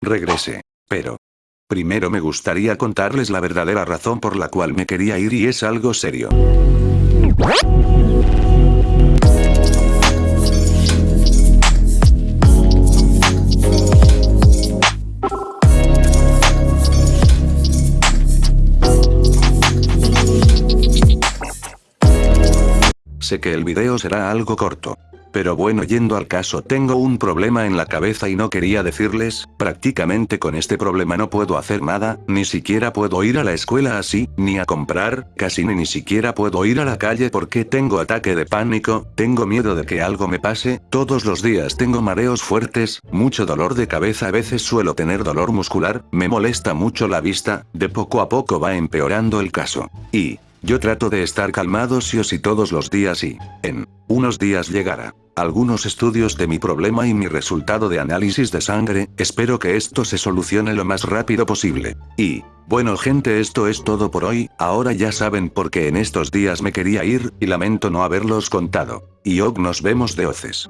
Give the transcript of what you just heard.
regrese. Pero... Primero me gustaría contarles la verdadera razón por la cual me quería ir y es algo serio. Sé que el video será algo corto. Pero bueno yendo al caso tengo un problema en la cabeza y no quería decirles, prácticamente con este problema no puedo hacer nada, ni siquiera puedo ir a la escuela así, ni a comprar, casi ni ni siquiera puedo ir a la calle porque tengo ataque de pánico, tengo miedo de que algo me pase, todos los días tengo mareos fuertes, mucho dolor de cabeza a veces suelo tener dolor muscular, me molesta mucho la vista, de poco a poco va empeorando el caso. Y, yo trato de estar calmado sí o sí todos los días y, en, unos días llegará. Algunos estudios de mi problema y mi resultado de análisis de sangre, espero que esto se solucione lo más rápido posible. Y, bueno gente esto es todo por hoy, ahora ya saben por qué en estos días me quería ir, y lamento no haberlos contado. Y og nos vemos de oces.